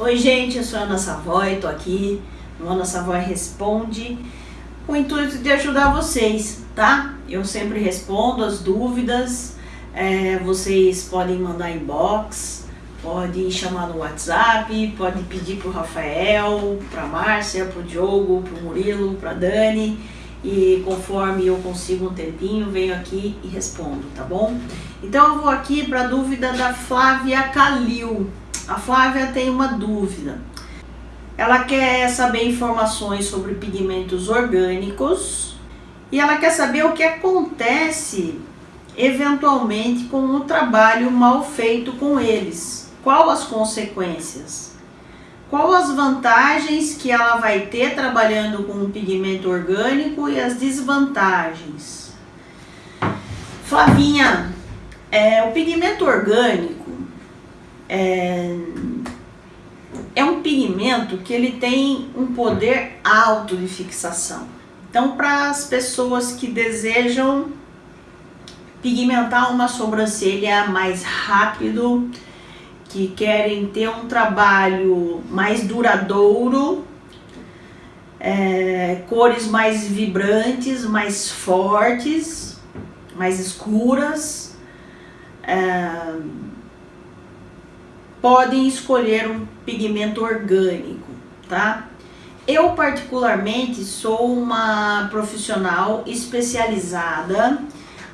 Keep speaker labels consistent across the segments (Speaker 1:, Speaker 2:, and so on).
Speaker 1: Oi gente, eu sou a Ana Savoy, tô aqui no Ana Savoy Responde com o intuito de ajudar vocês, tá? Eu sempre respondo as dúvidas, é, vocês podem mandar inbox, podem chamar no WhatsApp, podem pedir pro Rafael, pra Márcia, pro Diogo, pro Murilo, pra Dani e conforme eu consigo um tempinho, venho aqui e respondo, tá bom? Então eu vou aqui para a dúvida da Flávia Calil. A Flávia tem uma dúvida. Ela quer saber informações sobre pigmentos orgânicos e ela quer saber o que acontece eventualmente com o trabalho mal feito com eles. Qual as consequências? Qual as vantagens que ela vai ter trabalhando com um pigmento orgânico e as desvantagens? Flavinha, é, o pigmento orgânico é, é um pigmento que ele tem um poder alto de fixação. Então, para as pessoas que desejam pigmentar uma sobrancelha mais rápido, que querem ter um trabalho mais duradouro, é, cores mais vibrantes, mais fortes, mais escuras, é, podem escolher um pigmento orgânico, tá? Eu particularmente sou uma profissional especializada,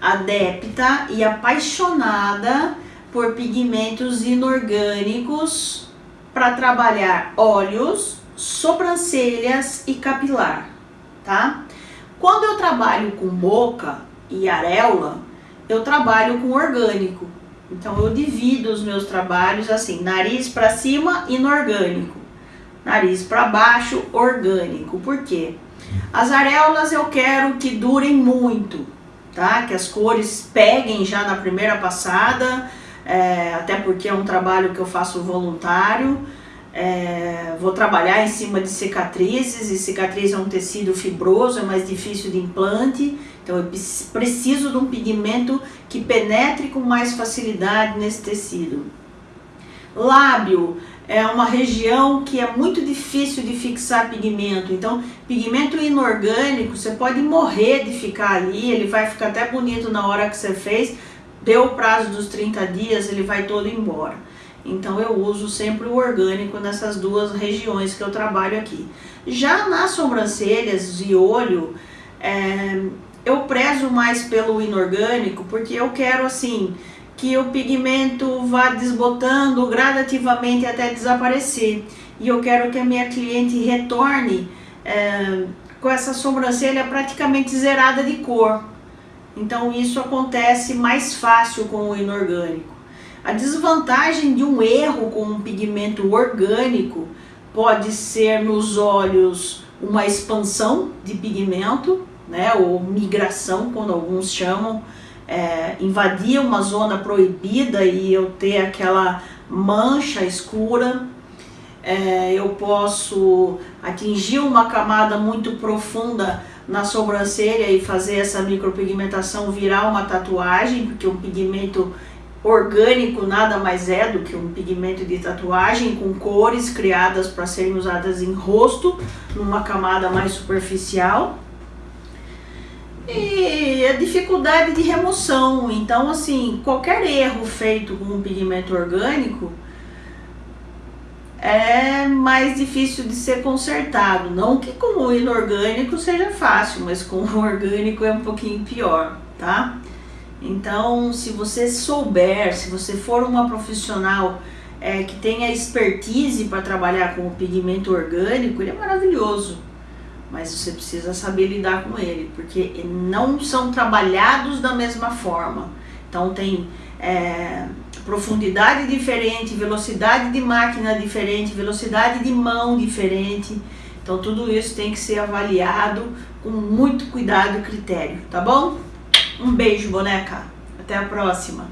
Speaker 1: adepta e apaixonada por pigmentos inorgânicos para trabalhar olhos, sobrancelhas e capilar, tá? Quando eu trabalho com boca e areola, eu trabalho com orgânico, então eu divido os meus trabalhos assim, nariz para cima, inorgânico. Nariz para baixo, orgânico. Por quê? As areolas eu quero que durem muito, tá? Que as cores peguem já na primeira passada, é, até porque é um trabalho que eu faço voluntário. É, vou trabalhar em cima de cicatrizes, e cicatriz é um tecido fibroso, é mais difícil de implante. Então eu preciso de um pigmento que penetre com mais facilidade nesse tecido. Lábio é uma região que é muito difícil de fixar pigmento, então pigmento inorgânico você pode morrer de ficar ali, ele vai ficar até bonito na hora que você fez, deu o prazo dos 30 dias, ele vai todo embora. Então eu uso sempre o orgânico nessas duas regiões que eu trabalho aqui. Já nas sobrancelhas e olho, é, eu prezo mais pelo inorgânico porque eu quero assim que o pigmento vá desbotando gradativamente até desaparecer. E eu quero que a minha cliente retorne é, com essa sobrancelha praticamente zerada de cor. Então isso acontece mais fácil com o inorgânico a desvantagem de um erro com um pigmento orgânico pode ser nos olhos uma expansão de pigmento né, ou migração, quando alguns chamam, é, invadir uma zona proibida e eu ter aquela mancha escura, é, eu posso atingir uma camada muito profunda na sobrancelha e fazer essa micropigmentação virar uma tatuagem, porque um pigmento orgânico nada mais é do que um pigmento de tatuagem com cores criadas para serem usadas em rosto, numa camada mais superficial e a dificuldade de remoção. Então, assim, qualquer erro feito com um pigmento orgânico é mais difícil de ser consertado. Não que com o inorgânico seja fácil, mas com o orgânico é um pouquinho pior, tá? Então, se você souber, se você for uma profissional é, que tenha expertise para trabalhar com o pigmento orgânico, ele é maravilhoso mas você precisa saber lidar com ele, porque não são trabalhados da mesma forma. Então tem é, profundidade diferente, velocidade de máquina diferente, velocidade de mão diferente. Então tudo isso tem que ser avaliado com muito cuidado e critério, tá bom? Um beijo, boneca. Até a próxima.